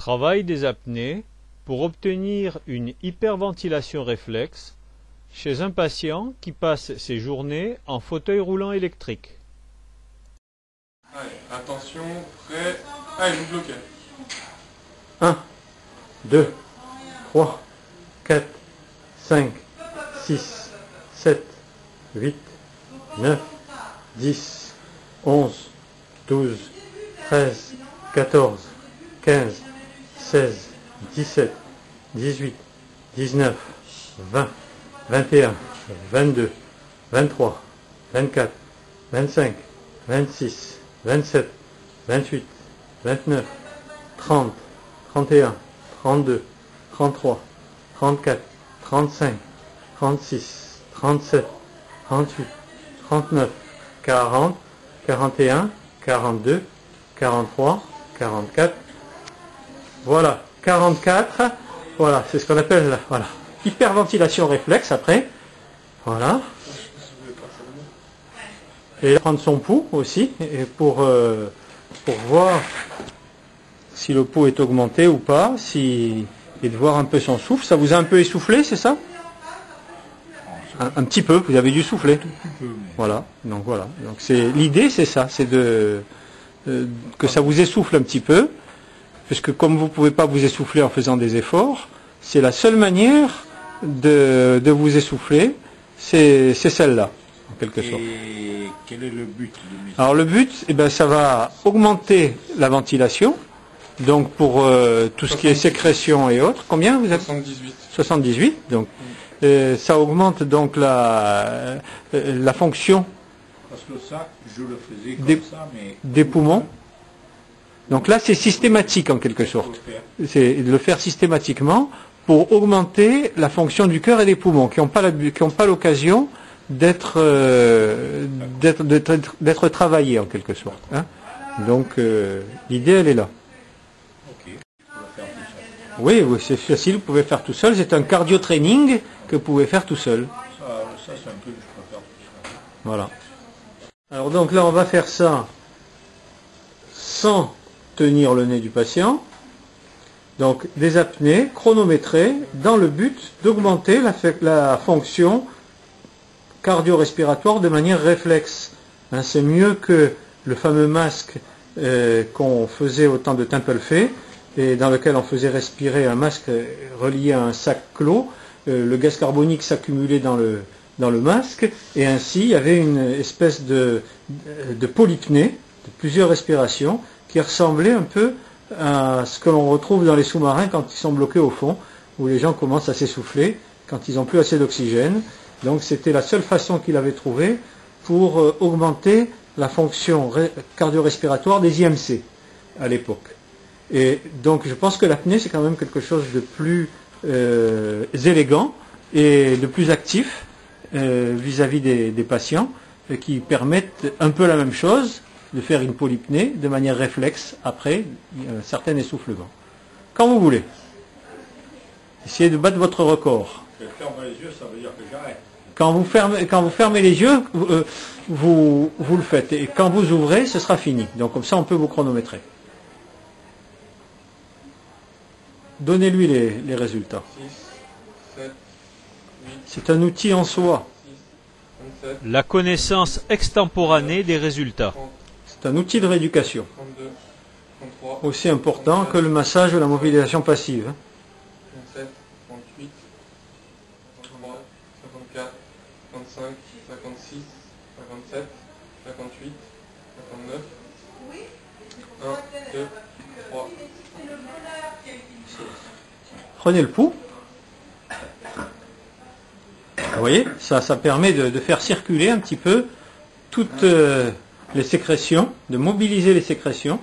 Travail des apnées pour obtenir une hyperventilation réflexe chez un patient qui passe ses journées en fauteuil roulant électrique. Allez, attention, prêt. Allez, vous bloquez. 1, 2, 3, 4, 5, 6, 7, 8, 9, 10, 11, 12, 13, 14, 15, 16, 17, 18, 19, 20, 21, 22, 23, 24, 25, 26, 27, 28, 29, 30, 31, 32, 33, 34, 35, 36, 37, 38, 39, 40, 41, 42, 43, 44. Voilà, 44. Voilà, c'est ce qu'on appelle voilà, hyperventilation réflexe après. Voilà. Et prendre son pouls aussi et pour, euh, pour voir si le pouls est augmenté ou pas, si, et de voir un peu son souffle. Ça vous a un peu essoufflé, c'est ça? Un, un petit peu, vous avez dû souffler. Voilà, donc voilà. Donc c'est l'idée, c'est ça, c'est de euh, que ça vous essouffle un petit peu, puisque comme vous ne pouvez pas vous essouffler en faisant des efforts, c'est la seule manière de, de vous essouffler, c'est celle-là, en quelque sorte. Et quel est le but mes- Alors le but, eh ben, ça va augmenter la ventilation, donc pour euh, tout ce qui est sécrétion et autres. Combien vous êtes 78. 78, donc euh, ça augmente donc la, euh, la fonction Parce que ça, je le faisais comme Des- ça, mais des poumons. Donc là, c'est systématique en quelque sorte. C'est de le faire systématiquement pour augmenter la fonction du cœur et des poumons, qui n'ont pas l'occasion d'être euh, d'être d'être- travaillés en quelque sorte. hein. Donc euh, l'idée, elle est là. Oui, oui, c'est facile, vous pouvez faire tout seul. C'est un cardio training que vous pouvez faire tout seul. Voilà. Alors donc là, on va faire ça sans tenir le nez du patient. Donc des apnées chronométrées dans le but d'augmenter la, fonction cardio-respiratoire de manière réflexe. Hein, C'est mieux que le fameux masque euh, qu'on faisait au temps de Templefay et dans lequel on faisait respirer un masque euh, relié à un sac clos. Euh, le gaz carbonique s'accumulait dans le, dans le masque et ainsi il y avait une espèce de, de polypnée, de plusieurs respirations, qui ressemblait un peu à ce que l'on retrouve dans les sous-marins quand ils sont bloqués au fond, où les gens commencent à s'essouffler quand ils n'ont plus assez d'oxygène. Donc c'était la seule façon qu'il avait trouvée pour euh, augmenter la fonction cardio-respiratoire des IMC à l'époque. Et donc je pense que l'apnée c'est quand même quelque chose de plus euh, élégant et de plus actif euh, vis-à-vis des, patients qui permettent un peu la même chose, de faire une polypnée de manière réflexe après un certain essoufflement. Quand vous voulez. Essayez de battre votre record. Je ferme les yeux, ça veut dire que j'arrête. Quand vous fermez, quand vous fermez les yeux, vous, euh, vous, vous le faites. Et quand vous ouvrez, ce sera fini. Donc comme ça, on peut vous chronométrer. Donnez-lui les, les résultats. 6, 7, C'est un outil en soi. 27, La connaissance extemporanée des résultats. C'est un outil de rééducation. 32, 33, Aussi important que le massage ou la mobilisation passive. hein. 37, 38, 53, 54, 55, 56, 57, 58, 59, 1, 2, 3, Prenez le pouls. Vous voyez, ça, ça permet de, de faire circuler un petit peu toutes euh, les sécrétions, de mobiliser les sécrétions.